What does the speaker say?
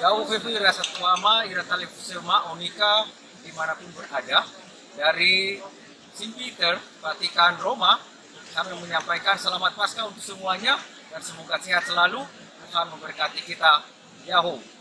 Yahoo Fefi Rasa Tuama, Ira Talifusema, Onika, di mana pun berada. Dari St. Peter, Vatikan Roma, kami menyampaikan selamat Paskah untuk semuanya dan semoga sehat selalu. Tuhan memberkati kita. Yahoo!